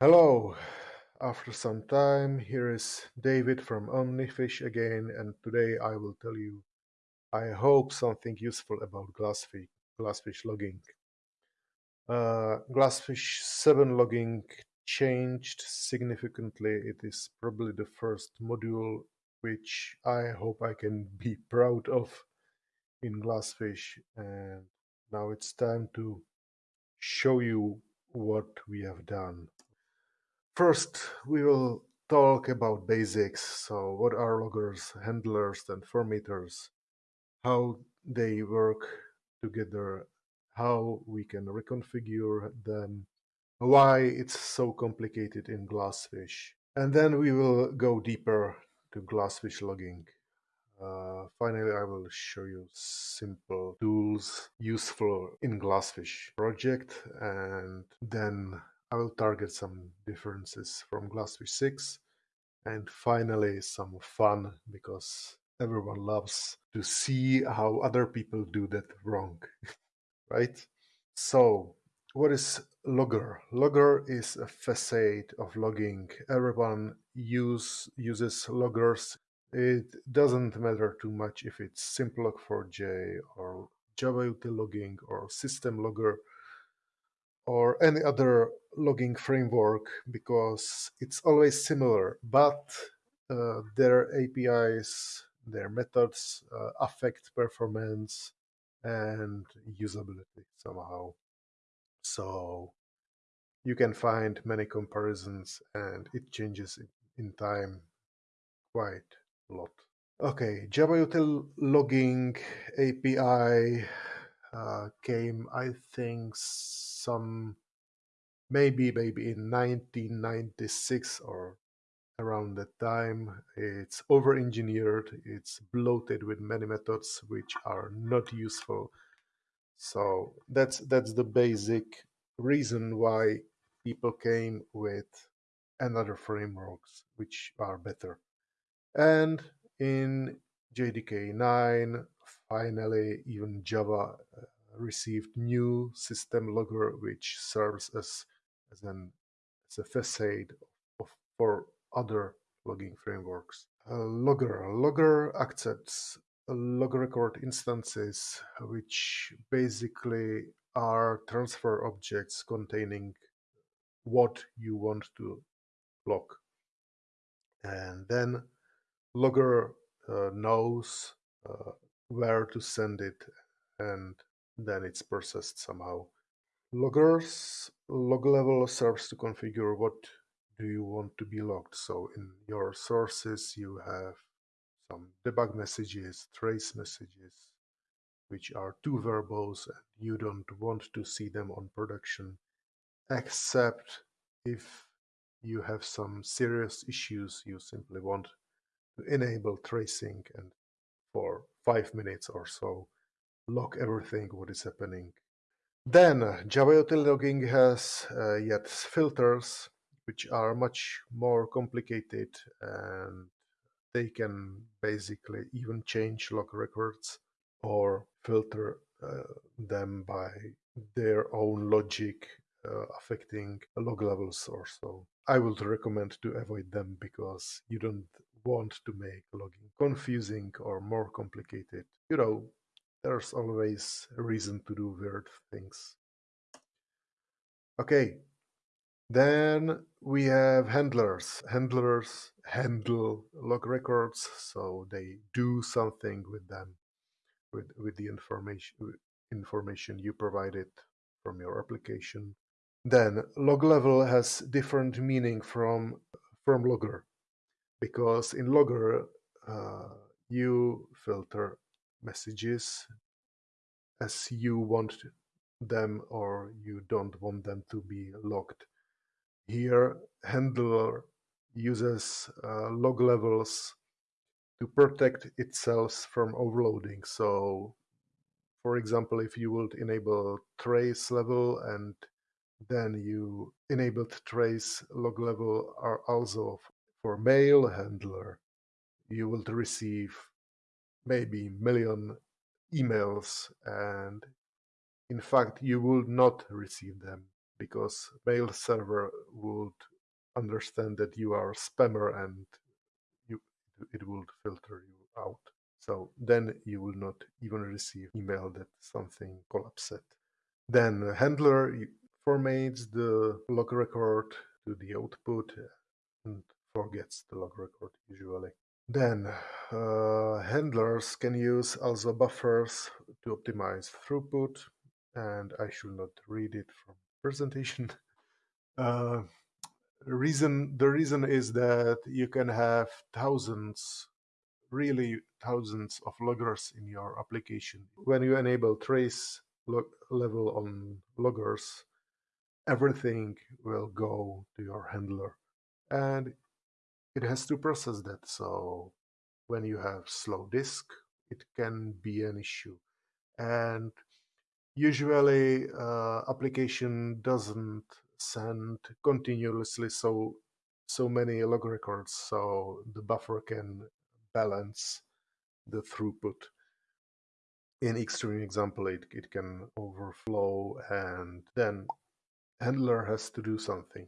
Hello, after some time, here is David from Omnifish again, and today I will tell you, I hope, something useful about Glassfish, Glassfish logging. Uh, Glassfish 7 logging changed significantly. It is probably the first module which I hope I can be proud of in Glassfish, and now it's time to show you what we have done. First, we will talk about basics. So what are loggers, handlers, and formatters, how they work together, how we can reconfigure them, why it's so complicated in Glassfish. And then we will go deeper to Glassfish logging. Uh, finally, I will show you simple tools useful in Glassfish project and then I will target some differences from Glassfish 6 and finally some fun because everyone loves to see how other people do that wrong, right? So, what is Logger? Logger is a facade of logging. Everyone use, uses loggers. It doesn't matter too much if it's Simplog4j or Java util logging or system logger or any other logging framework because it's always similar, but uh, their APIs, their methods uh, affect performance and usability somehow. So you can find many comparisons and it changes in time quite a lot. Okay, Java util logging API uh, came, I think, some maybe maybe in 1996 or around that time. It's over engineered. It's bloated with many methods which are not useful. So that's that's the basic reason why people came with another frameworks which are better. And in JDK 9, finally, even Java uh, received new system logger, which serves as, as, an, as a facade of, for other logging frameworks. logger. Logger accepts log record instances, which basically are transfer objects containing what you want to log. And then logger uh, knows uh, where to send it and then it's processed somehow. Loggers log level serves to configure what do you want to be logged. So in your sources you have some debug messages, trace messages, which are too mm-hmm. verbose and you don't want to see them on production, except if you have some serious issues, you simply want to enable tracing and for five minutes or so log everything what is happening. Then Java util logging has uh, yet filters which are much more complicated and they can basically even change log records or filter uh, them by their own logic uh, affecting log levels or so. I would recommend to avoid them because you don't want to make logging confusing or more complicated. You know, there's always a reason to do weird things. Okay, then we have handlers. Handlers handle log records, so they do something with them, with, with the information information you provided from your application. Then log level has different meaning from from logger, because in logger uh, you filter messages as you want them or you don't want them to be logged. Here, handler uses uh, log levels to protect itself from overloading. So, for example, if you would enable trace level and then you enabled trace log level are also for mail handler, you will receive maybe million emails and in fact you will not receive them because mail server would understand that you are a spammer and you it would filter you out. So then you will not even receive email that something collapsed. Then handler formates the log record to the output and forgets the log record usually. Then uh, handlers can use also buffers to optimize throughput and I should not read it from presentation. Uh, reason the reason is that you can have thousands really thousands of loggers in your application when you enable trace log level on loggers everything will go to your handler and it has to process that. So when you have slow disk it can be an issue. And usually uh, application doesn't send continuously so so many log records so the buffer can balance the throughput. In extreme example it, it can overflow and then handler has to do something.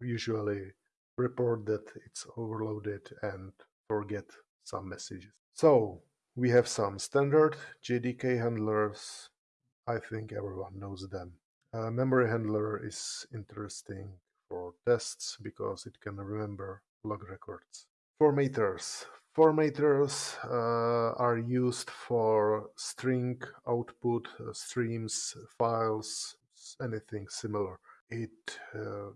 Usually report that it's overloaded and forget some messages so we have some standard jdk handlers I think everyone knows them. A memory handler is interesting for tests because it can remember log records. Formaters. Formaters uh, are used for string output, uh, streams, files, anything similar. It uh,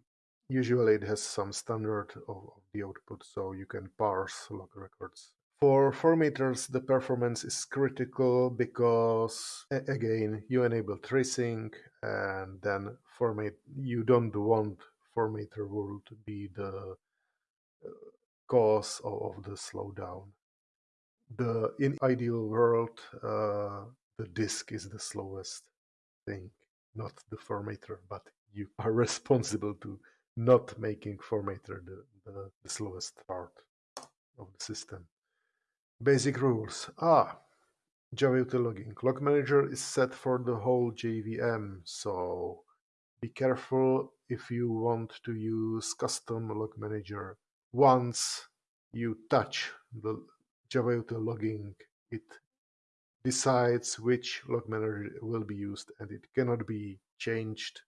usually it has some standard of the output, so you can parse log records for formaters, the performance is critical because, again, you enable tracing and then format. You don't want formatter rule to be the uh, cause of the slowdown. The in ideal world, uh, the disk is the slowest thing, not the formatter, but you are responsible to not making formatter the, the, the slowest part of the system. Basic rules. Ah, JavaUtil logging. Log manager is set for the whole JVM, so be careful if you want to use custom log manager. Once you touch the JavaUtil logging, it decides which log manager will be used and it cannot be changed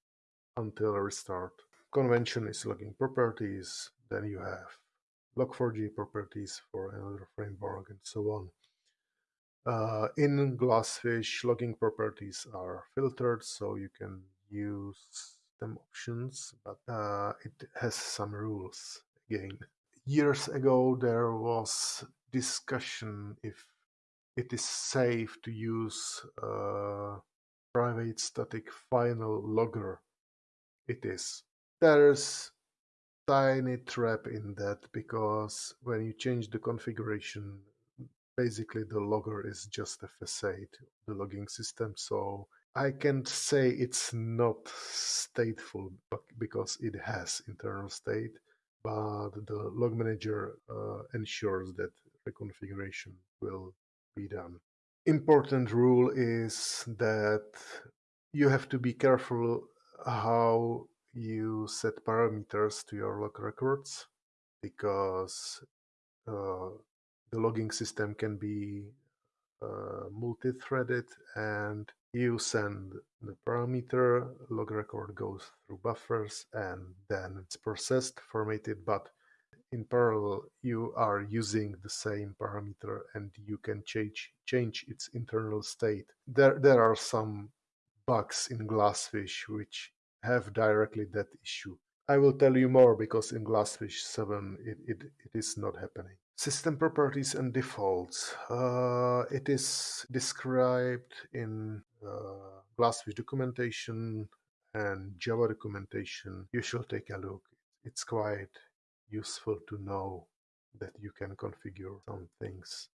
until restart. Convention is logging properties, then you have log4j properties for another framework and so on. Uh, in Glassfish, logging properties are filtered, so you can use them options, but uh, it has some rules again. Years ago, there was discussion if it is safe to use uh, private static final logger. It is. There's tiny trap in that because when you change the configuration, basically the logger is just a facade the logging system. So I can't say it's not stateful because it has internal state, but the log manager uh, ensures that the configuration will be done. Important rule is that you have to be careful how you set parameters to your log records because uh, the logging system can be uh, multi-threaded and you send the parameter, log record goes through buffers and then it's processed, formatted, but in parallel you are using the same parameter and you can change change its internal state. There there are some bugs in Glassfish which have directly that issue. I will tell you more because in Glassfish 7 it, it, it is not happening. System properties and defaults. Uh, it is described in uh, Glassfish documentation and Java documentation. You should take a look. It's quite useful to know that you can configure some things.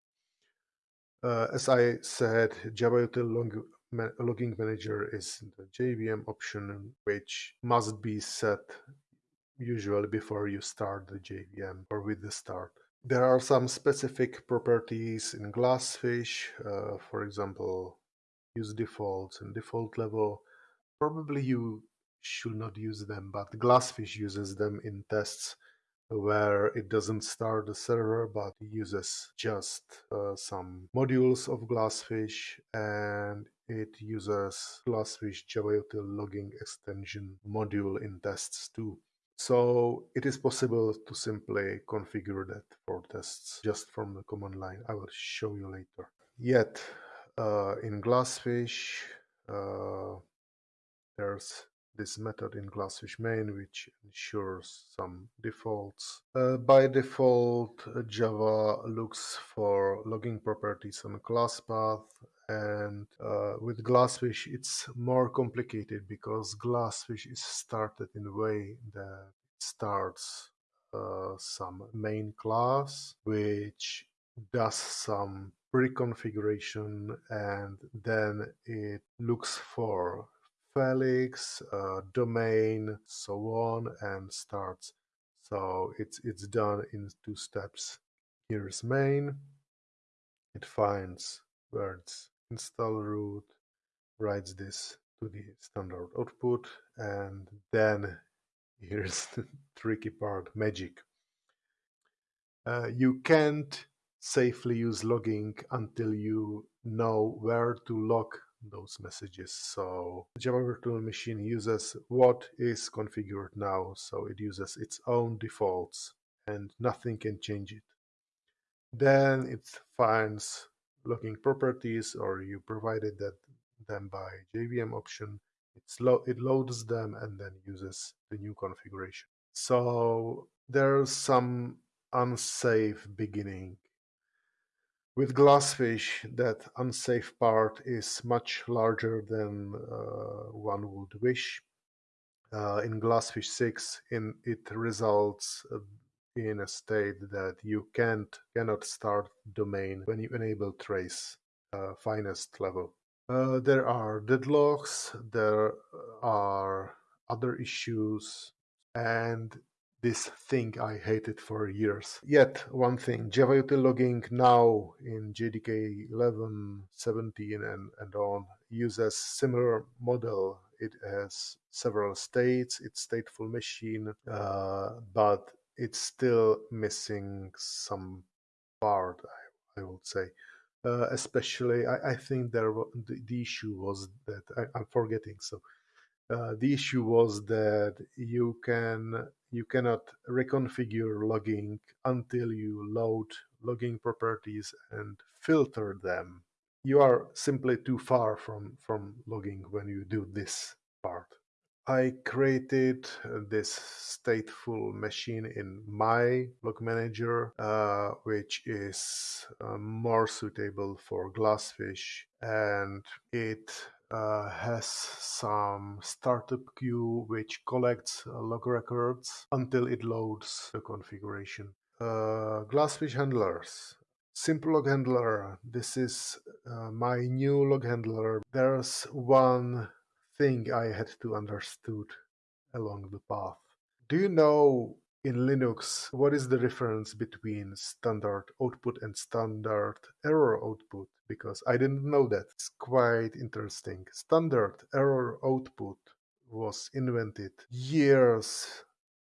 Uh, as I said, Java JavaUtil logging manager is the JVM option, which must be set usually before you start the JVM or with the start. There are some specific properties in Glassfish, uh, for example, use defaults and default level. Probably you should not use them, but Glassfish uses them in tests where it doesn't start the server but uses just uh, some modules of Glassfish and it uses Glassfish JavaUtil logging extension module in tests too. So it is possible to simply configure that for tests just from the command line. I will show you later. Yet uh, in Glassfish, uh, there's this method in Glassfish main which ensures some defaults. Uh, by default, Java looks for logging properties on class path and uh, with Glassfish it's more complicated because Glassfish is started in a way that starts uh, some main class which does some pre-configuration and then it looks for Felix, uh, domain, so on, and starts. So it's it's done in two steps. Here's main. It finds where it's install root, writes this to the standard output, and then here's the tricky part, magic. Uh, you can't safely use logging until you know where to log those messages. So Java Virtual Machine uses what is configured now. So it uses its own defaults and nothing can change it. Then it finds logging properties or you provided that them by JVM option. it's Lo it loads them and then uses the new configuration. So there's some unsafe beginning with Glassfish, that unsafe part is much larger than uh, one would wish. Uh, in Glassfish 6, in, it results uh, in a state that you can't cannot start domain when you enable trace uh, finest level. Uh, there are deadlocks, there are other issues, and this thing I hated for years. Yet, one thing, JavaUtil logging now in JDK 11, 17 and, and on uses similar model. It has several states, it's stateful machine, uh, but it's still missing some part, I, I would say. Uh, especially, I, I, think there the, the, issue was that I, am forgetting. So uh, the issue was that you can you cannot reconfigure logging until you load logging properties and filter them. You are simply too far from, from logging when you do this part. I created this stateful machine in my log manager, uh, which is uh, more suitable for Glassfish, and it uh, has some startup queue which collects uh, log records until it loads the configuration. Uh, Glassfish handlers. Simple log handler. This is uh, my new log handler. There's one thing I had to understood along the path. Do you know in Linux, what is the difference between standard output and standard error output? Because I didn't know that. It's quite interesting. Standard error output was invented years,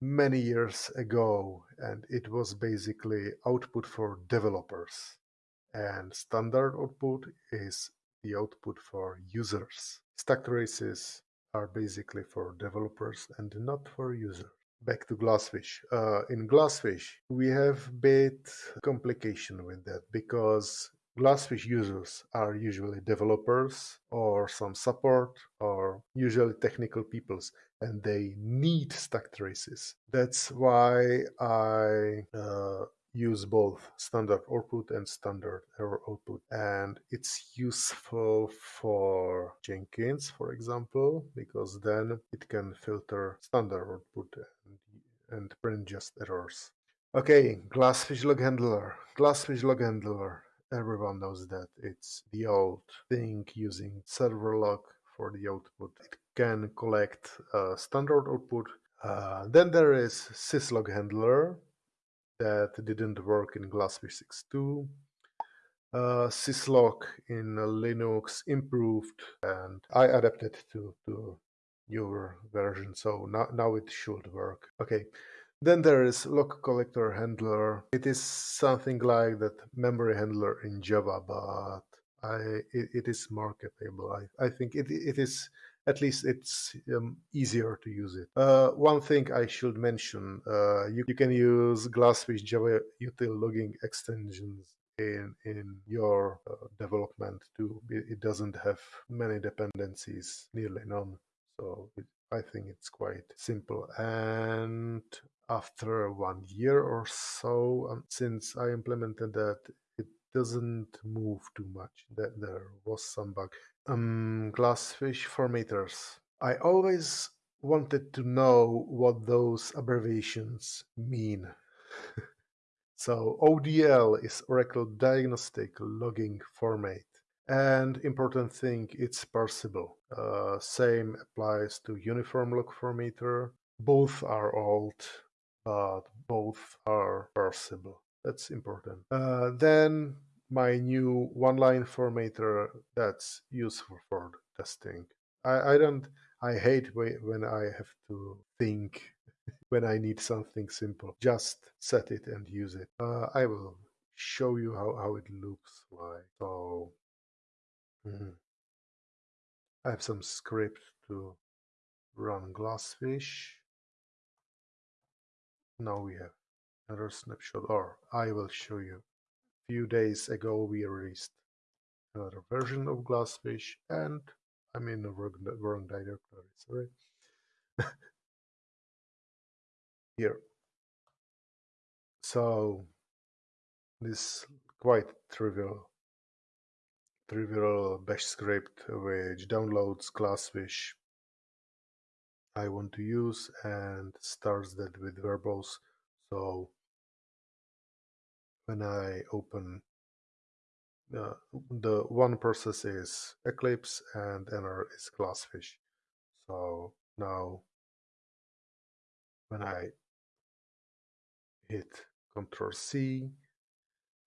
many years ago, and it was basically output for developers. And standard output is the output for users. Stack traces are basically for developers and not for users. Back to glassfish. Uh, in glassfish we have bit complication with that because glassfish users are usually developers or some support or usually technical peoples and they need stack traces that's why i uh, use both standard output and standard error output and it's useful for jenkins for example because then it can filter standard output and, and print just errors. Okay glassfish log handler. Glassfish log handler. Everyone knows that it's the old thing using server log for the output. It can collect a standard output. Uh, then there is syslog handler that didn't work in Glassfish 6.2. Uh, syslog in Linux improved and I adapted to, to newer version. So now, now it should work. Okay. Then there is log collector handler. It is something like that memory handler in Java, but I it, it is marketable. I, I think it it is at least it's um, easier to use it. Uh, one thing I should mention: uh, you, you can use Glassfish Java util logging extensions in in your uh, development too. It, doesn't have many dependencies, nearly none. So it, I think it's quite simple. And after one year or so um, since I implemented that, it doesn't move too much. That there was some bug. Um, glassfish formatters. I always wanted to know what those abbreviations mean. so ODL is Oracle Diagnostic Logging Format. And important thing, it's parsable. Uh, same applies to Uniform Log Formatter. Both are old but both are parsable. That's important. Uh, then my new one-line formatter that's useful for testing. I, I don't. I hate when I have to think when I need something simple. Just set it and use it. Uh, I will show you how, how it looks like. So mm, I have some script to run Glassfish now we have another snapshot or I will show you. Few days ago we released another version of Glassfish and I'm in the wrong, wrong directory, sorry. Here. So this quite trivial trivial bash script which downloads Glassfish I want to use and starts that with verbose. So when I open uh, the one process is Eclipse and another is Glassfish. So now when I hit Control C,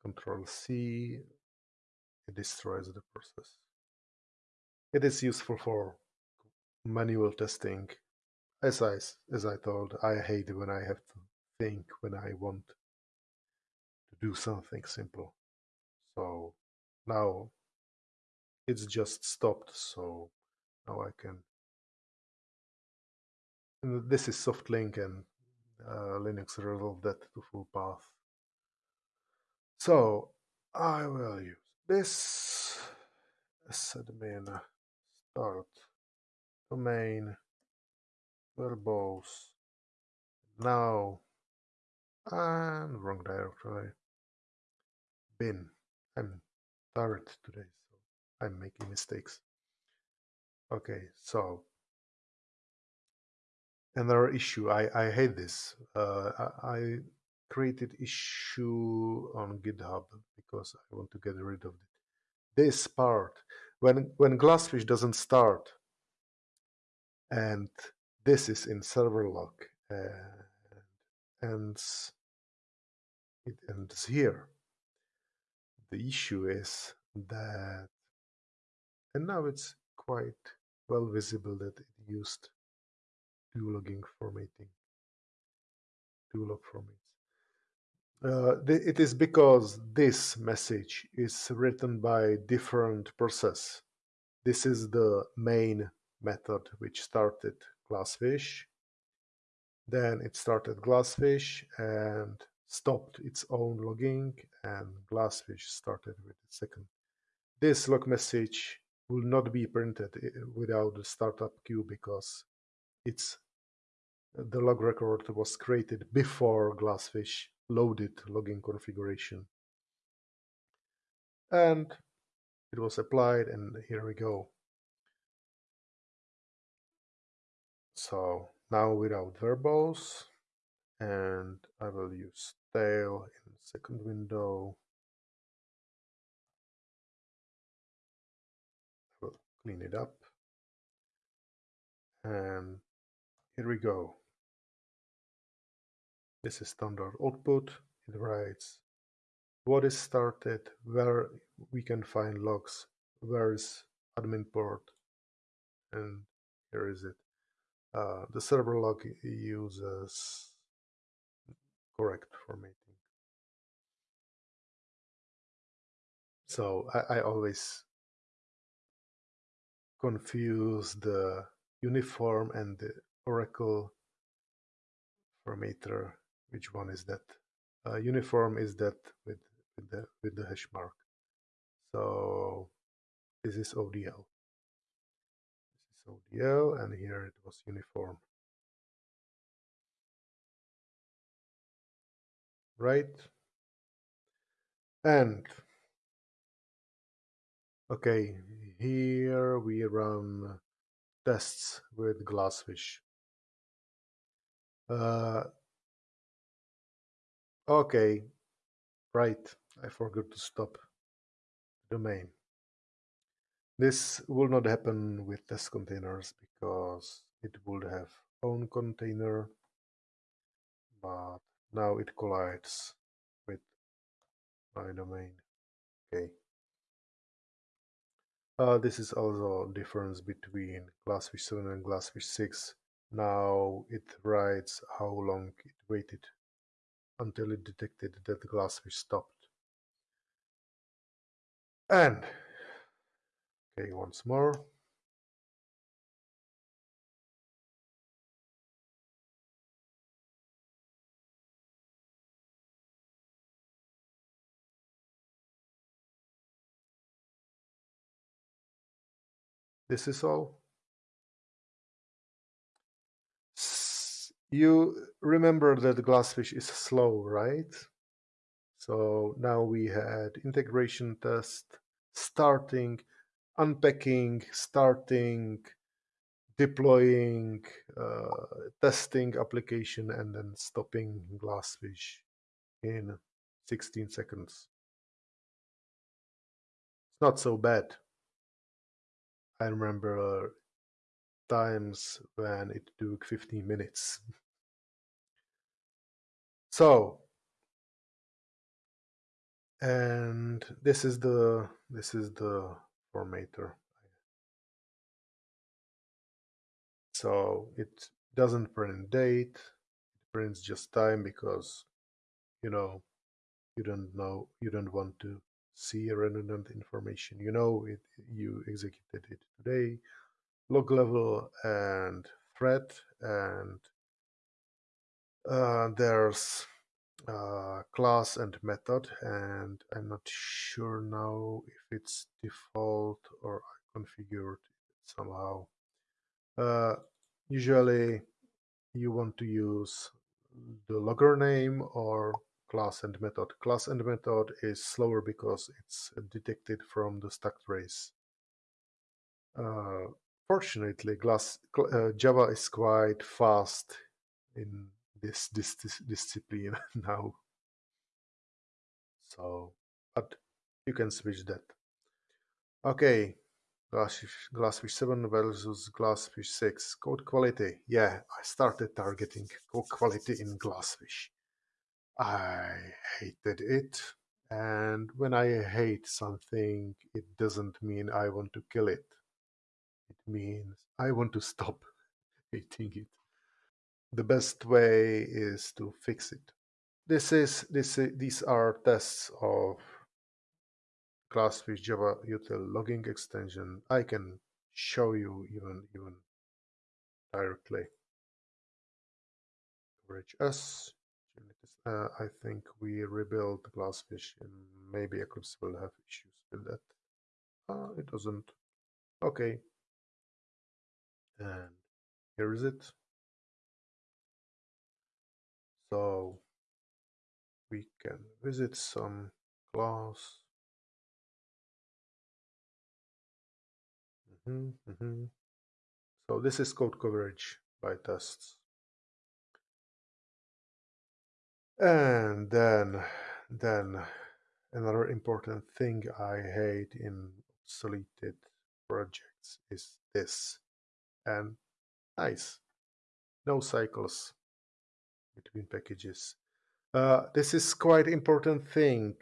Control C, it destroys the process. It is useful for manual testing as I as I told, I hate when I have to think when I want do something simple. So now it's just stopped. So now I can. And this is SoftLink and uh, Linux resolved that to full path. So I will use this admin start domain verbose now and wrong directory bin i'm tired today so i'm making mistakes. Okay so another issue i i hate this. Uh, I, I created issue on github because i want to get rid of it. This part when when glassfish doesn't start and this is in Serverlog uh, and ends, it ends here. The issue is that, and now it's quite well visible that it used two logging formatting, two log formats. Uh, it is because this message is written by different process. This is the main method which started glassfish. Then it started glassfish and stopped its own logging and glassfish started with the second. This log message will not be printed eh, without the startup queue because it's the log record was created before glassfish loaded logging configuration. And it was applied and here we go. So now without verbose and I will use tail in the second window. I will clean it up. And here we go. This is standard output. It writes what is started, where we can find logs, where is admin port, and here is it. Uh, the server log uses correct formatting. So I, I always confuse the uniform and the Oracle formatter. Which one is that? Uh, uniform is that with, with the with the hash mark. So this is ODL. This is ODL, and here it was uniform. Right? And okay, here we run tests with Glassfish. Uh, okay, right. I forgot to stop the domain. This will not happen with test containers because it would have own container, but now it collides with my domain. Okay. Uh, this is also difference between Glassfish 7 and Glassfish 6. Now it writes how long it waited until it detected that the Glassfish stopped. And, okay, once more. This is all. You remember that Glassfish is slow, right? So now we had integration test, starting, unpacking, starting, deploying, uh, testing application, and then stopping Glassfish in 16 seconds. It's not so bad. I remember uh, times when it took 15 minutes. so, and this is the this is the formatter. So it doesn't print date, it prints just time because you know you don't know you don't want to see redundant information. You know it you executed it today, log level and thread and uh, there's uh, class and method and I'm not sure now if it's default or I configured it somehow. Uh, usually you want to use the logger name or class and method. Class and method is slower because it's detected from the stack trace. Uh, fortunately, glass, uh, Java is quite fast in this, this, this discipline now. So, but you can switch that. Okay, Glassfish, Glassfish 7 versus Glassfish 6. Code quality. Yeah, I started targeting code quality in Glassfish. I hated it. And when I hate something, it doesn't mean I want to kill it. It means I want to stop hating it. The best way is to fix it. This is this these are tests of Glassfish Java util logging extension. I can show you even even directly. Coverage S. Uh, I think we rebuilt Glassfish and maybe Eclipse will have issues with that. Uh, it doesn't. Okay. And here is it. So we can visit some glass. Mm -hmm, mm -hmm. So this is code coverage by tests. And then, then another important thing I hate in obsoleted projects is this. And nice, no cycles between packages. Uh, this is quite important thing.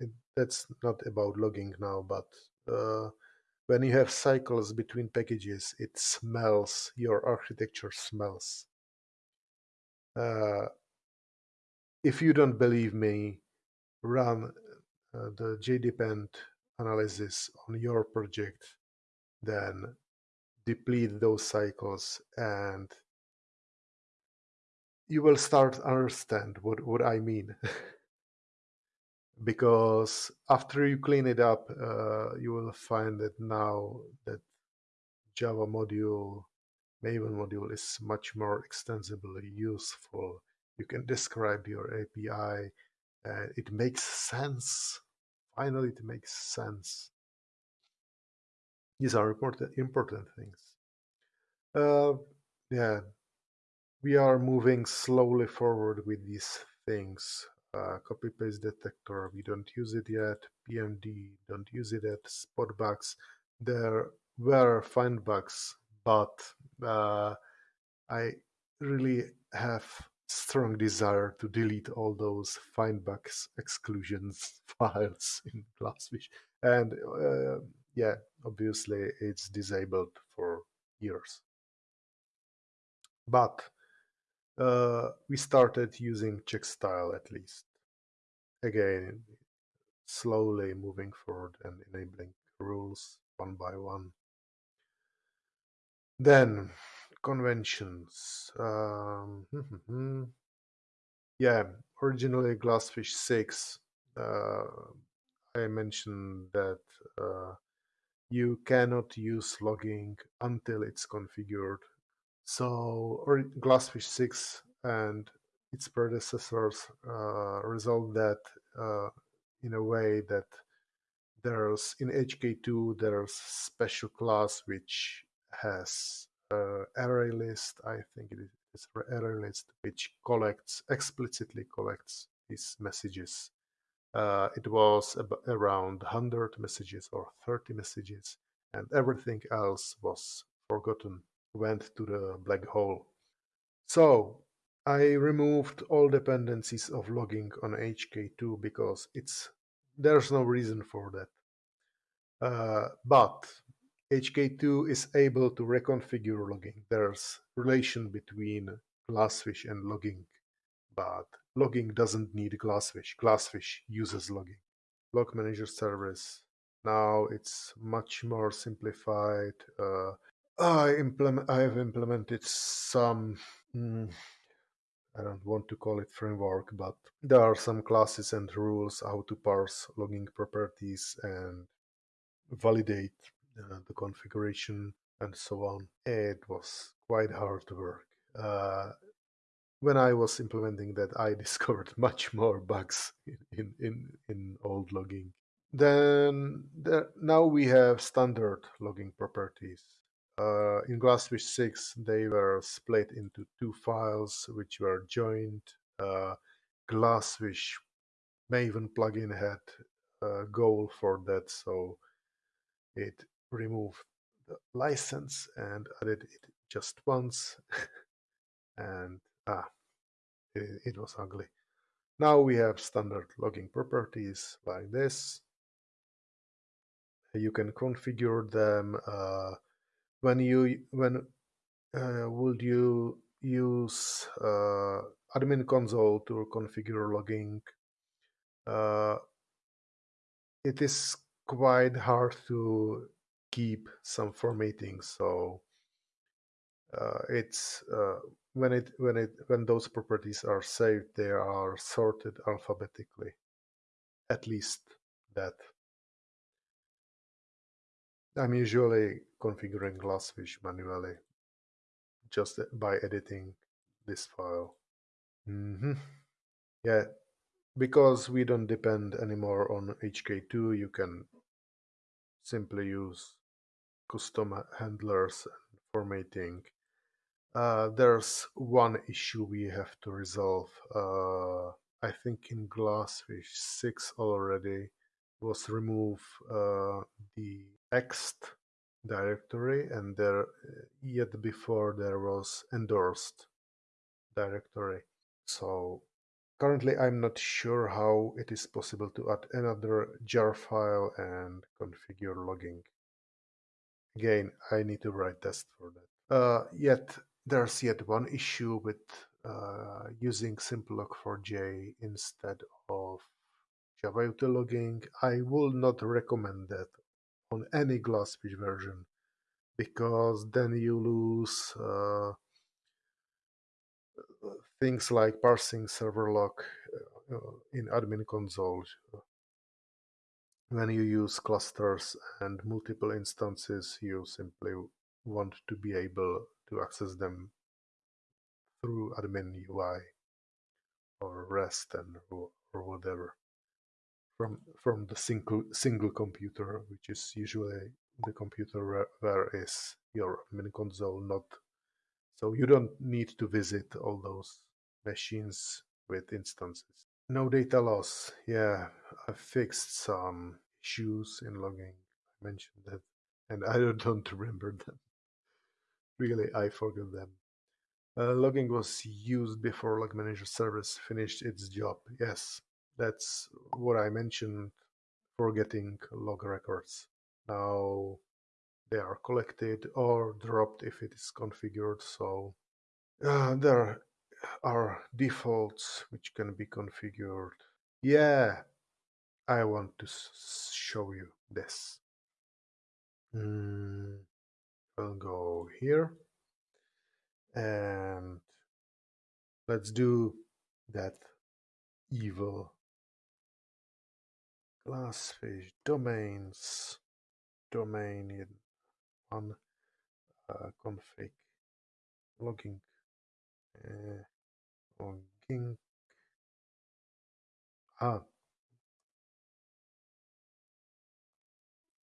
It, that's not about logging now, but uh, when you have cycles between packages, it smells, your architecture smells. Uh, if you don't believe me, run uh, the JDepend analysis on your project, then deplete those cycles and you will start understand what, what I mean. because after you clean it up, uh, you will find that now that Java module, Maven module is much more extensively useful. You can describe your API. Uh, it makes sense. Finally, it makes sense. These are important, important things. Uh, yeah, we are moving slowly forward with these things. Uh, copy paste detector, we don't use it yet. PMD, don't use it yet. Spot bugs, there were find bugs, but uh, I really have strong desire to delete all those find bugs exclusions files in Glassfish. And uh, yeah, obviously it's disabled for years. But uh, we started using check style at least. Again, slowly moving forward and enabling rules one by one. Then conventions. Um, yeah, originally Glassfish 6. Uh, I mentioned that uh, you cannot use logging until it's configured so or Glassfish 6 and its predecessors uh, resolved that uh, in a way that there's in HK2 there's special class which has uh, array list. I think it is array list which collects explicitly collects these messages. Uh, it was around 100 messages or 30 messages, and everything else was forgotten went to the black hole. So I removed all dependencies of logging on HK2 because it's there's no reason for that. Uh, but HK2 is able to reconfigure logging. There's relation between Glassfish and logging, but logging doesn't need Glassfish. Glassfish uses logging. Log Manager service. Now it's much more simplified. Uh, I implement. I have implemented some. Mm, I don't want to call it framework, but there are some classes and rules how to parse logging properties and validate uh, the configuration and so on. It was quite hard to work. Uh, when I was implementing that, I discovered much more bugs in in in, old logging. Then the, now we have standard logging properties uh, in Glassfish 6, they were split into two files which were joined. Uh, Glassfish Maven plugin had a goal for that, so it removed the license and added it just once. and ah, it, it was ugly. Now we have standard logging properties like this. You can configure them. Uh, when you when uh, would you use uh, admin console to configure logging uh, it is quite hard to keep some formatting so uh, it's uh, when it when it when those properties are saved they are sorted alphabetically at least that I'm usually configuring Glassfish manually just by editing this file. Mm -hmm. Yeah, because we don't depend anymore on HK2, you can simply use custom handlers and formatting. Uh, there's one issue we have to resolve. Uh, I think in Glassfish 6 already was remove uh, the ext directory and there yet before there was endorsed directory so currently I'm not sure how it is possible to add another jar file and configure logging Again, I need to write test for that. Uh, yet there's yet one issue with uh, using simple log4j instead of Java logging. I will not recommend that on any Glassfish version because then you lose uh, things like parsing server log uh, in admin console when you use clusters and multiple instances you simply want to be able to access them through admin UI or REST and or, whatever from from the single single computer which is usually the computer where, where is your admin console not so you don't need to visit all those machines with instances. No data loss. Yeah, I fixed some issues in logging. I mentioned that, and I don't remember them. Really, I forgot them. Uh, logging was used before Log Manager service finished its job. Yes, that's what I mentioned for getting log records. Now they are collected or dropped if it is configured. So uh, there are defaults which can be configured. Yeah, I want to show you this. Mm, I'll go here and let's do that evil glassfish domains domain in one uh, config logging uh, ah.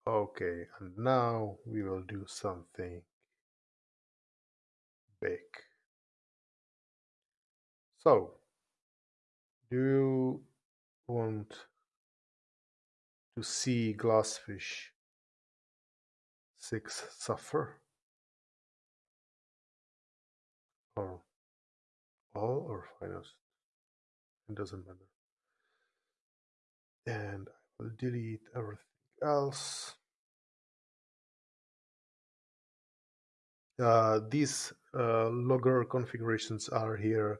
Okay and now we will do something big. So do you want to see glassfish 6 suffer? Or all or finest it doesn't matter and I will delete everything else uh, these uh, logger configurations are here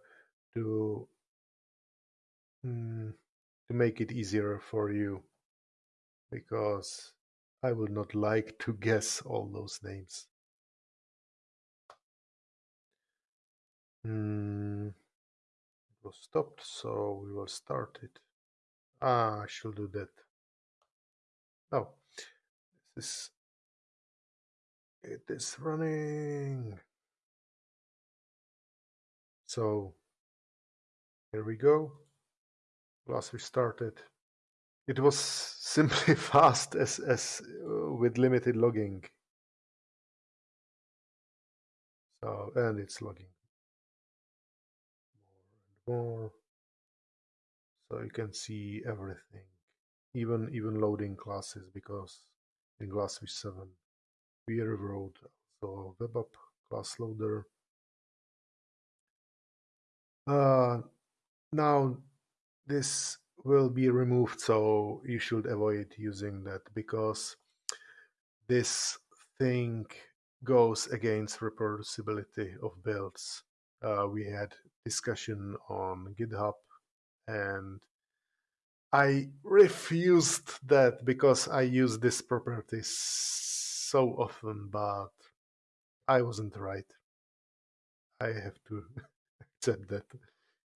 to mm, to make it easier for you because I would not like to guess all those names. Hmm. It was stopped, so we will start it. Ah, I should do that. No, this is it is running. So here we go. Last we started. It was simply fast as as uh, with limited logging. So and it's logging more. So you can see everything, even even loading classes because in Glassfish 7 we rewrote also web app class loader. Uh, now this will be removed so you should avoid using that because this thing goes against reproducibility of builds uh, we had discussion on github and i refused that because i use this property so often but i wasn't right. I have to accept that.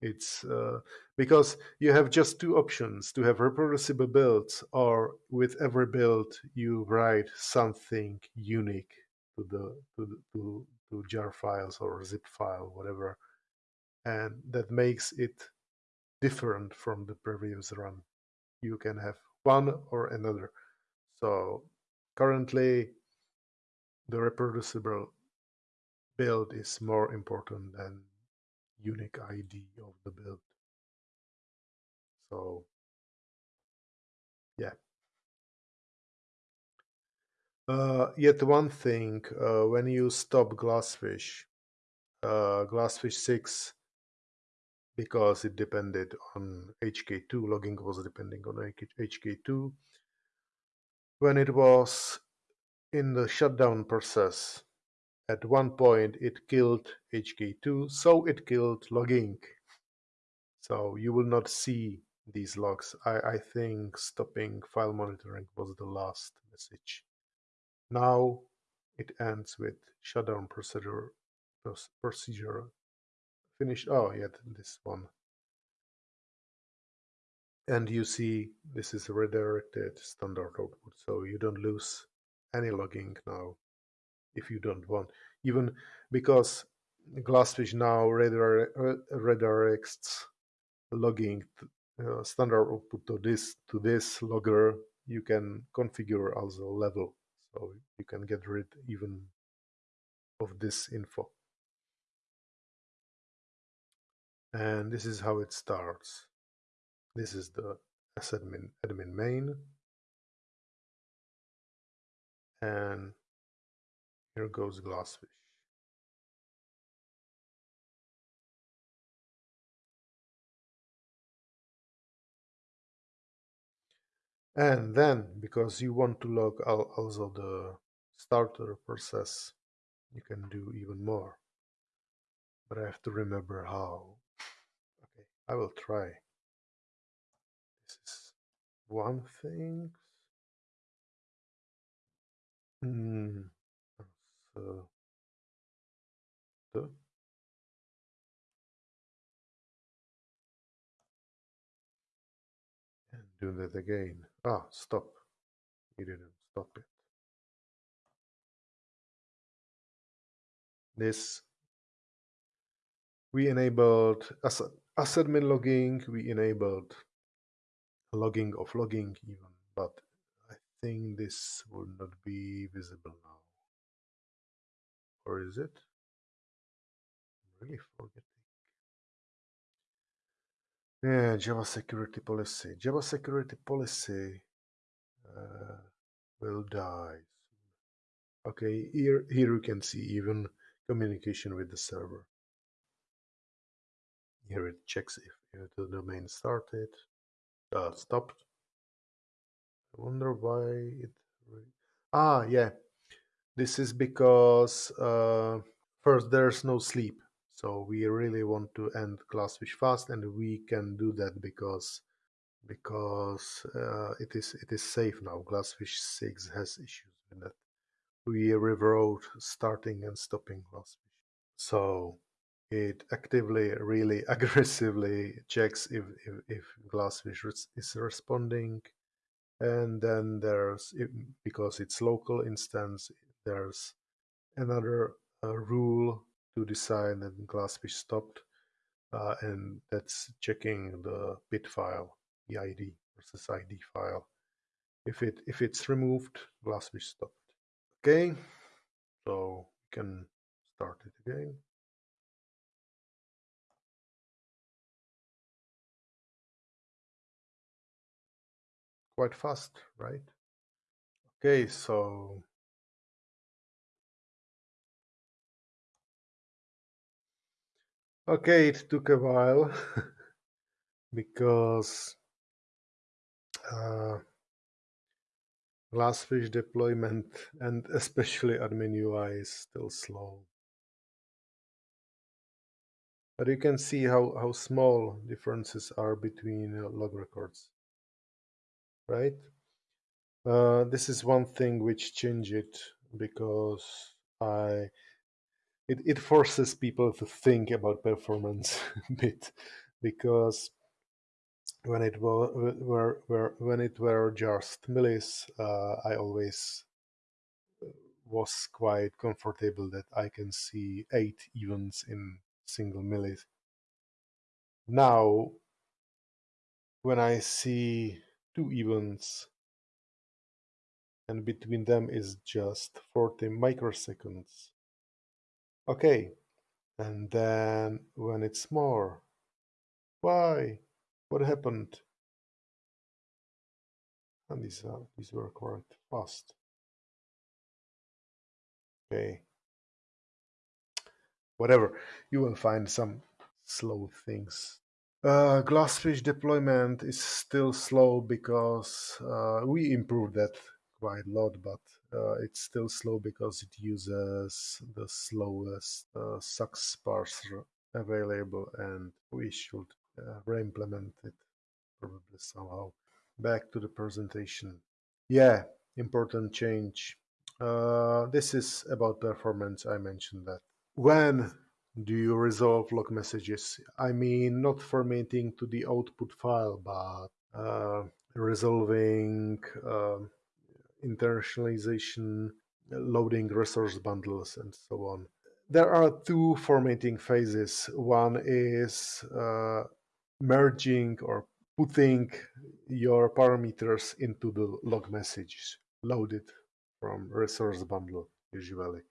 It's uh, because you have just two options to have reproducible builds, or with every build you write something unique to the to, the, to, to jar files or zip file, whatever, and that makes it different from the previous run. You can have one or another. So currently, the reproducible build is more important than unique ID of the build. So yeah. Uh, yet one thing, uh, when you stop Glassfish, uh, Glassfish 6, because it depended on HK2, logging was depending on HK2, when it was in the shutdown process, at one point it killed HK2, so it killed logging. So you will not see these logs. I, I think stopping file monitoring was the last message. Now it ends with shutdown procedure procedure finished. Oh, yeah, this one. And you see this is redirected standard output, so you don't lose any logging now if you don't want. Even because Glassfish now redirects logging uh, standard output to this to this logger, you can configure also level, so you can get rid even of this info. And this is how it starts. This is the admin, admin main. And here goes Glassfish. And then, because you want to log also the starter process, you can do even more. But I have to remember how. I will try. This is one thing. Hmm. So, and do that again. Ah, stop. You didn't stop it. This we enabled as admin logging, we enabled logging of logging even, but I think this will not be visible now. Or is it? I'm really forgetting. Yeah, Java security policy. Java security policy uh, will die. Okay, here, here you can see even communication with the server. Here it checks if, the domain started, uh, stopped. I wonder why it. Ah, yeah. This is because uh, first there's no sleep, so we really want to end Glassfish fast, and we can do that because because uh, it is it is safe now. Glassfish 6 has issues with that. We rewrote starting and stopping Glassfish. So it actively, really aggressively checks if, if, if Glassfish is responding. And then there's, because it's local instance, there's another uh, rule to decide that Glassfish stopped. Uh, and that's checking the bit file EID versus ID file. If it if it's removed, Glassfish stopped. Okay, so we can start it again. Quite fast, right? Okay, so Okay, it took a while because uh, Glassfish deployment and especially admin UI is still slow. But you can see how, how small differences are between uh, log records, right? Uh, this is one thing which changed it because I it, it forces people to think about performance a bit because when it were, were, were when it were just millis, uh, I always uh, was quite comfortable that I can see eight events in single millis. Now, when I see two events and between them is just 40 microseconds, okay, and then when it's more, why? What happened? And these are these were quite fast. Okay. Whatever. You will find some slow things. Uh, Glassfish deployment is still slow because uh, we improved that quite a lot, but uh, it's still slow because it uses the slowest uh, SAX parser available and we should uh, re-implement it probably somehow. Back to the presentation. Yeah, important change. Uh, this is about performance, I mentioned that. When do you resolve log messages? I mean, not formatting to the output file, but uh, resolving uh, internationalization, loading resource bundles, and so on. There are two formatting phases. One is uh, merging or putting your parameters into the log messages loaded from resource bundle usually.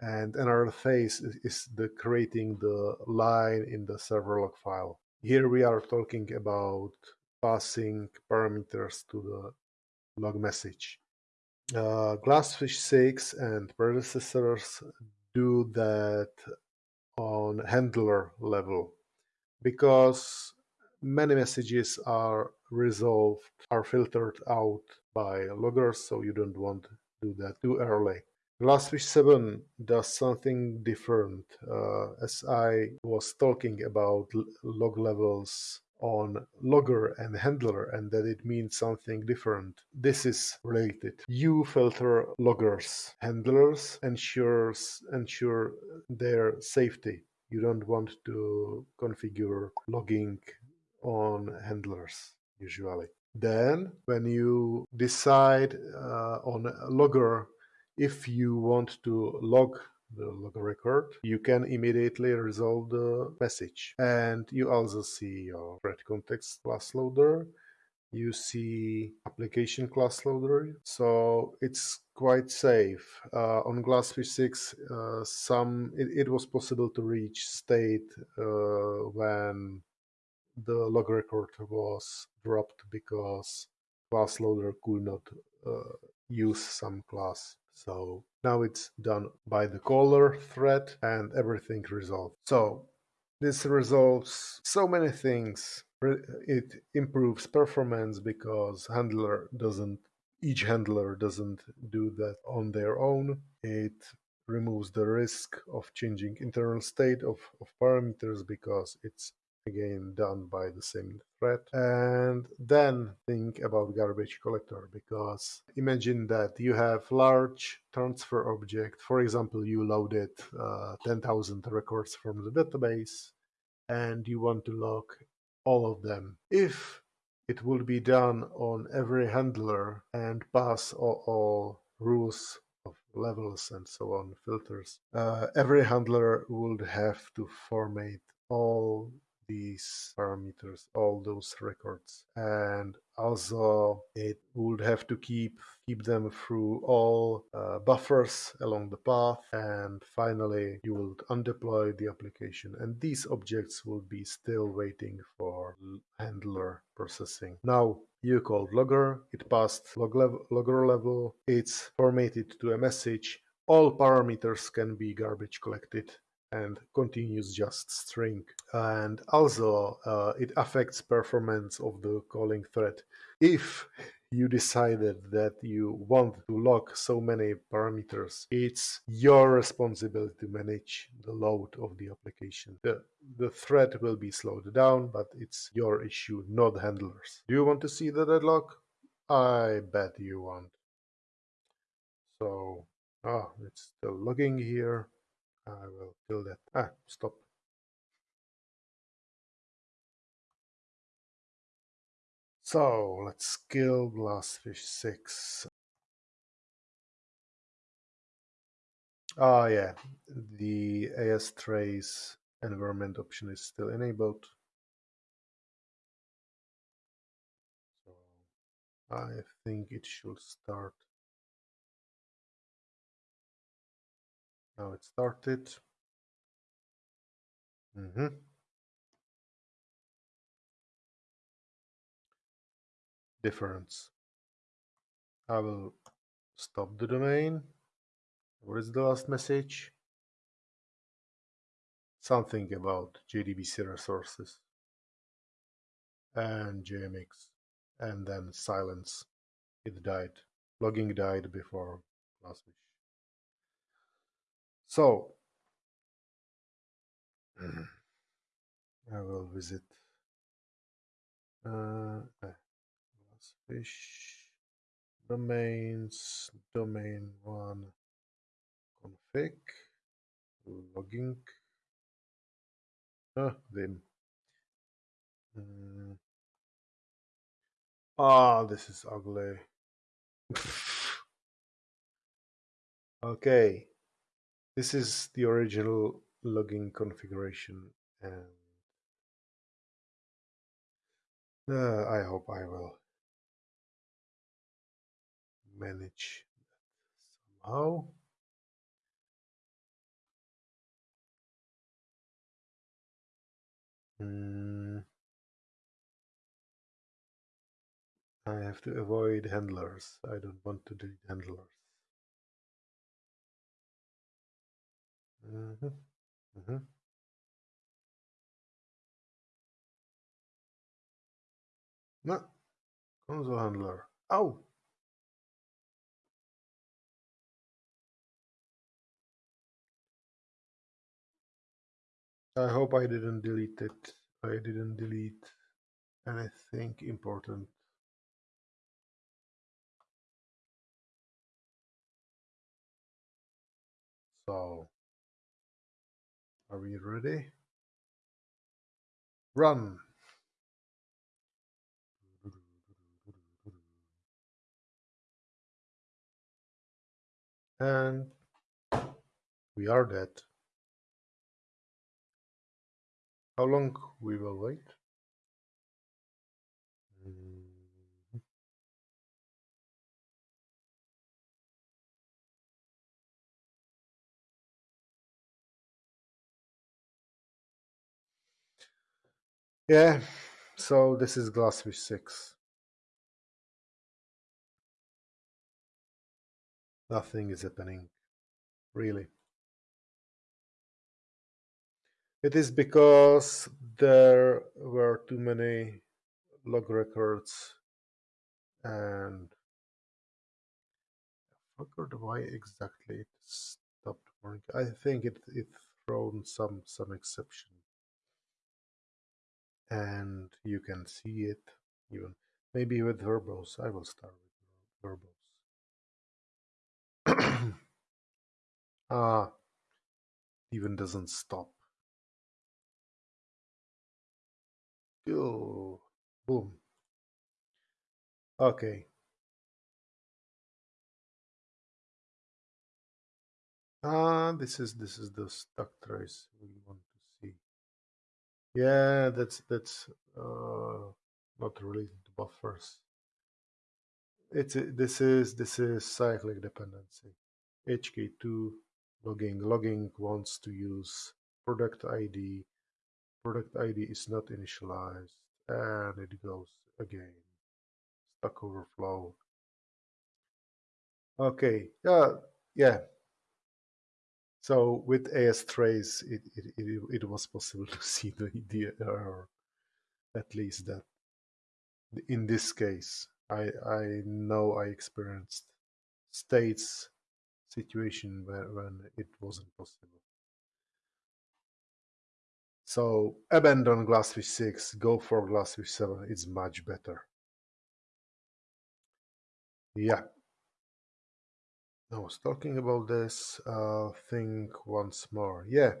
And another phase is the creating the line in the server log file. Here we are talking about passing parameters to the log message. Uh, Glassfish 6 and predecessors do that on handler level because many messages are resolved, are filtered out by loggers, so you don't want to do that too early. Glassfish 7 does something different, uh, as I was talking about log levels on logger and handler and that it means something different. This is related. You filter loggers. Handlers ensures ensure their safety. You don't want to configure logging on handlers usually. Then when you decide uh, on logger if you want to log the log record, you can immediately resolve the message. And you also see your thread context class loader. You see application class loader. So it's quite safe. Uh, on Glassfish 6, uh, some it, it, was possible to reach state uh, when the log record was dropped because class loader could not uh, use some class. So now it's done by the caller thread and everything resolved. So this resolves so many things. It improves performance because handler doesn't each handler doesn't do that on their own. It removes the risk of changing internal state of, of parameters because it's again done by the same thread and then think about garbage collector because imagine that you have large transfer object. For example you loaded uh, 10,000 records from the database and you want to log all of them. If it will be done on every handler and pass all, all rules of levels and so on filters uh, every handler would have to format all these parameters, all those records. And also it would have to keep keep them through all uh, buffers along the path. And finally you will undeploy the application. And these objects will be still waiting for handler processing. Now you called logger, it passed log level, logger level, it's formatted to a message, all parameters can be garbage collected and continues just string. And also uh, it affects performance of the calling thread. If you decided that you want to lock so many parameters, it's your responsibility to manage the load of the application. The, the thread will be slowed down, but it's your issue, not handlers. Do you want to see the deadlock? I bet you want. So, ah, it's still logging here. I will kill that. Ah, stop. So let's kill Glassfish 6. Ah, yeah, the AS trace environment option is still enabled. So I think it should start Now it started. Mm -hmm. Difference. I will stop the domain. What is the last message? Something about JDBC resources and JMX and then silence. It died. Logging died before Glassfish. So, I will visit uh, Glassfish domains, domain one config, logging, uh, them. Mm. Ah, this is ugly. okay, this is the original logging configuration and uh, I hope I will manage that somehow. Mm. I have to avoid handlers. I don't want to delete handlers. Mm -hmm. Mm -hmm. No, console handler. Oh, I hope I didn't delete it. I didn't delete anything important. So, are we ready? Run! And we are dead. How long we will wait? Yeah, so this is Glassfish 6. Nothing is happening, really. It is because there were too many log records and I forgot why exactly it stopped working. I think it it thrown some some exception. And you can see it even maybe with verbose. I will start with verbose. ah even doesn't stop. Oh, boom. Okay. Ah, this is this is the stack trace we want. Yeah, that's that's uh, not related to buffers. It's this is this is cyclic dependency. HK2 logging logging wants to use product ID. Product ID is not initialized, and it goes again. Stack Overflow. Okay, yeah, yeah. So with ASTrace, it, it, it, it was possible to see the, the error, at least that. In this case, I, I know I experienced states situation where, when it wasn't possible. So abandon Glassfish 6, go for Glassfish 7, it's much better. Yeah. I was talking about this, uh, think once more. Yeah,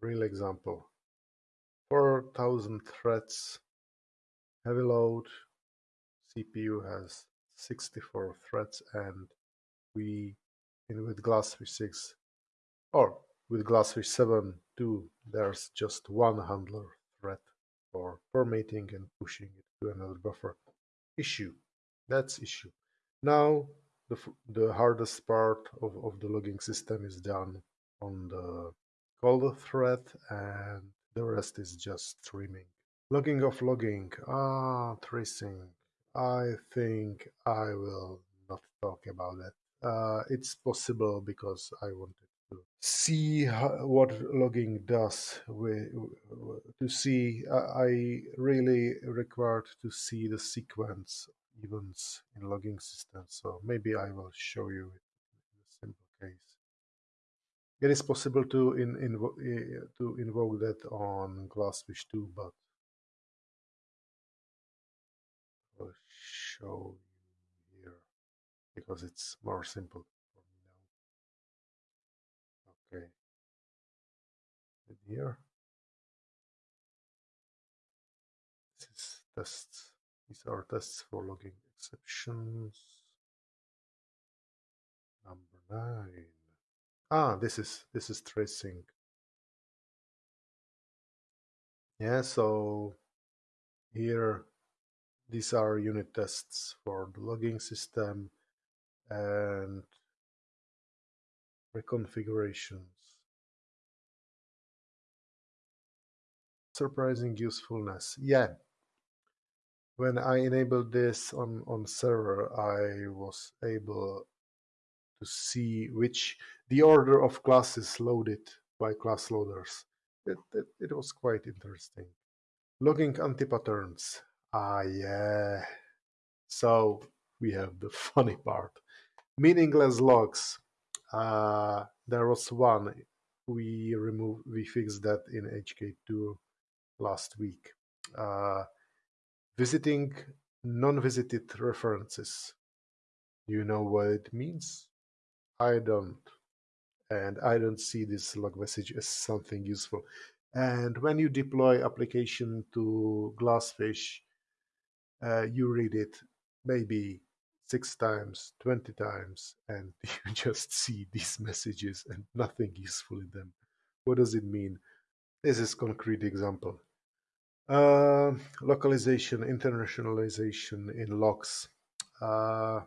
real example. 4000 threads, heavy load, CPU has 64 threads and we, in with Glassfish 6, or with Glassfish 7 too, there's just one handler thread for formatting and pushing it to another buffer. Issue. That's issue. Now the, the hardest part of, of the logging system is done on the call thread and the rest is just streaming. Logging of logging, ah, tracing. I think I will not talk about that. Uh, it's possible because I wanted to see how, what logging does. With, to see, I really required to see the sequence events in logging systems. So maybe I will show you it in case. It is possible to in, invo eh, to invoke that on Glassfish too, but I'll show you here because it's more simple for me now. Okay, here this is tests. These are tests for logging exceptions. Number nine. Ah, this is this is tracing. Yeah, so here these are unit tests for the logging system and reconfigurations. Surprising usefulness. Yeah. When I enabled this on, on server, I was able to see which the order of classes loaded by class loaders. It, it, it was quite interesting. Logging anti-patterns. Ah, yeah. So we have the funny part. Meaningless logs. Uh, there was one. We removed, we fixed that in HK2 last week. Uh, visiting non-visited references. You know what it means? I don't. And I don't see this log message as something useful. And when you deploy application to Glassfish, uh, you read it maybe six times, 20 times, and you just see these messages and nothing useful in them. What does it mean? This is concrete example. Uh, localization, internationalization in logs. Uh,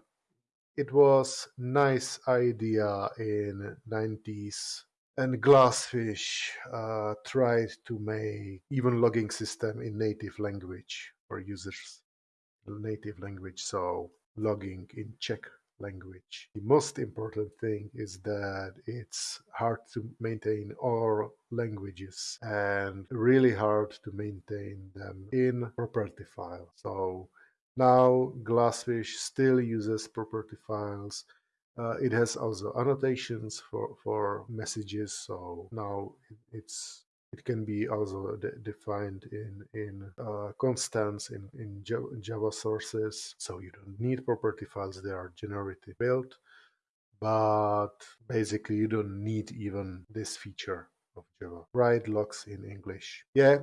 it was nice idea in 90s and glassfish uh, tried to make even logging system in native language for users native language so logging in czech language. The most important thing is that it's hard to maintain all languages and really hard to maintain them in property file so now Glassfish still uses property files. Uh, it has also annotations for, for messages, so now it's it can be also de defined in in uh, constants in in Java, sources. So you don't need property files; they are generally built. But basically, you don't need even this feature of Java. Write logs in English. Yeah,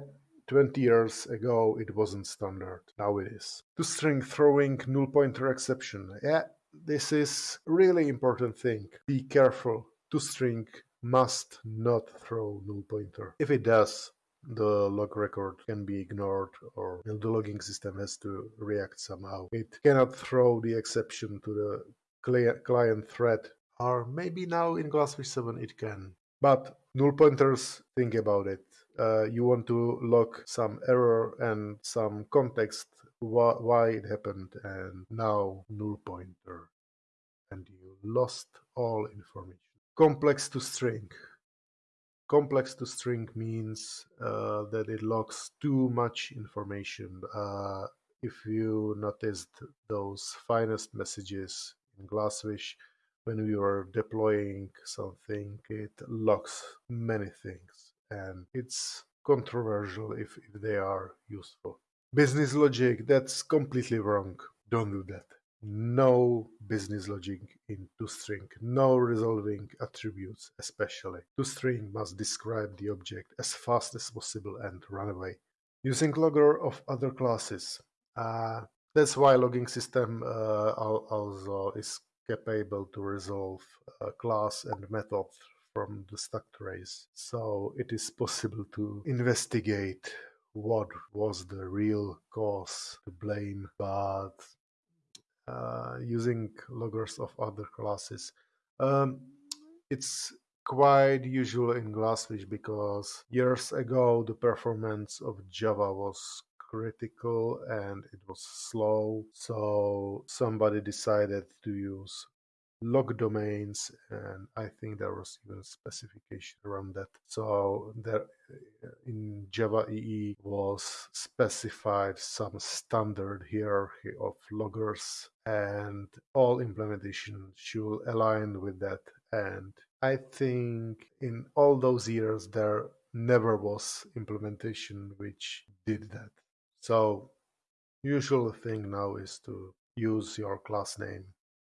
20 years ago it wasn't standard, now it is. To-string throwing null pointer exception. Yeah, this is really important thing. Be careful. To-string must not throw null pointer. If it does, the log record can be ignored or the logging system has to react somehow. It cannot throw the exception to the client thread or maybe now in Glassfish 7 it can. But null pointers, think about it uh, you want to log some error and some context wh- why it happened and now null pointer and you lost all information complex to string complex to string means uh, that it logs too much information uh, if you noticed those finest messages in glassfish when we were deploying something it logs many things and it's controversial if, if they are useful. Business logic, that's completely wrong. Don't do that. No business logic in toString, no resolving attributes especially. toString must describe the object as fast as possible and run away. Using logger of other classes. Uh, that's why logging system uh, also is capable to resolve a class and method from the stack trace. So it is possible to investigate what was the real cause to blame, but uh, using loggers of other classes. Um, it's quite usual in Glassfish because years ago the performance of Java was critical and it was slow. So somebody decided to use log domains and i think there was even specification around that so there uh, in java ee was specified some standard hierarchy of loggers and all implementation should align with that And I think in all those years there never was implementation which did that. So usual thing now is to use your class name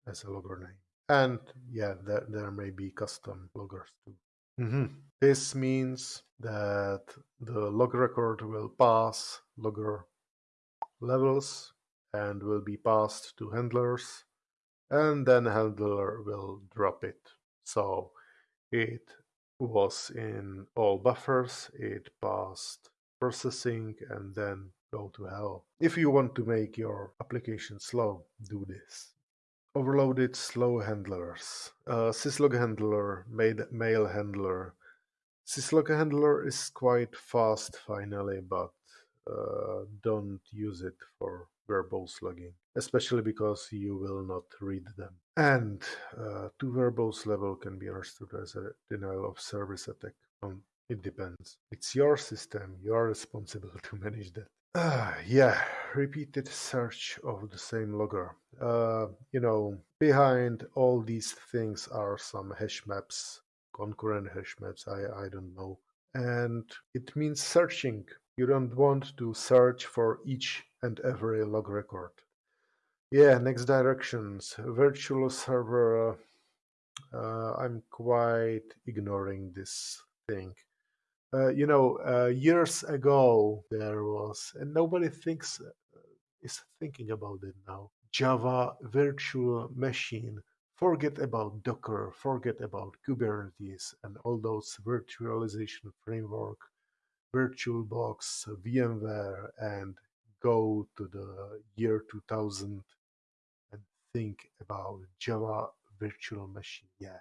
as a logger name. And yeah, there, there may be custom loggers too. Mm-hmm. This means that the log record will pass logger levels and will be passed to handlers and then handler will drop it. So it was in all buffers, it passed processing and then go to hell. If you want to make your application slow, do this. Overloaded slow handlers. Uh, syslog handler, made mail handler. Syslog handler is quite fast finally, but uh, don't use it for verbose logging, especially because you will not read them. And uh, too verbose level can be understood as a denial of service attack. Um, it depends. It's your system. You are responsible to manage that. Uh, yeah, repeated search of the same logger. Uh, you know, behind all these things are some hash maps, concurrent hash maps, I, I don't know. And it means searching. You don't want to search for each and every log record. Yeah, next directions. Virtual server. Uh, I'm quite ignoring this thing. Uh, you know, uh, years ago there was, and nobody thinks uh, is thinking about it now. Java virtual machine. Forget about Docker. Forget about Kubernetes and all those virtualization framework, VirtualBox, VMware, and go to the year 2000 and think about Java virtual machine. Yeah,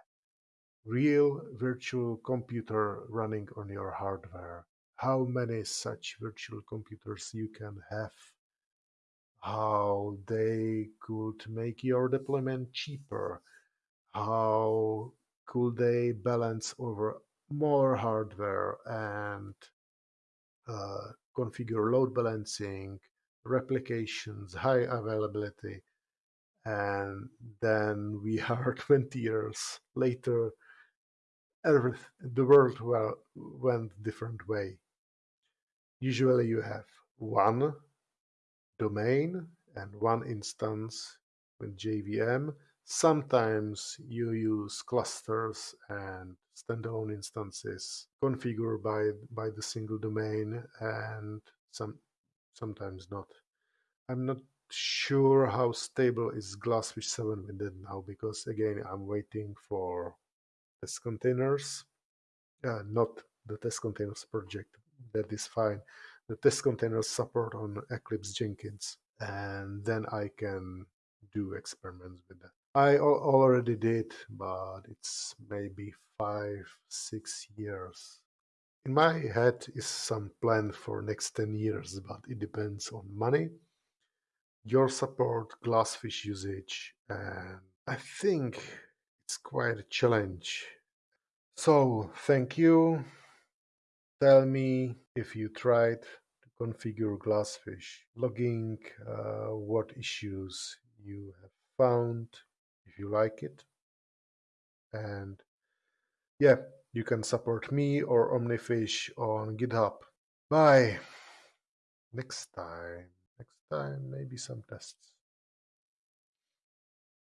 real virtual computer running on your hardware. How many such virtual computers you can have? How they could make your deployment cheaper? How could they balance over more hardware and uh, configure load balancing, replications, high availability, and then we are 20 years later every, the world well, went different way. Usually you have one domain and one instance with JVM. Sometimes you use clusters and standalone instances configured by, by the single domain and some sometimes not. I'm not sure how stable is Glassfish 7 with it now because again I'm waiting for test containers, uh, not the test containers project. That is fine. The test containers support on Eclipse Jenkins, and then I can do experiments with that. I already did, but it's maybe five, six years. In my head is some plan for next 10 years, but it depends on money, your support, Glassfish usage, and I think it's quite a challenge. So, thank you. Tell me if you tried to configure Glassfish, logging uh, what issues you have found, if you like it. And yeah, you can support me or Omnifish on GitHub. Bye. Next time. Next time, maybe some tests.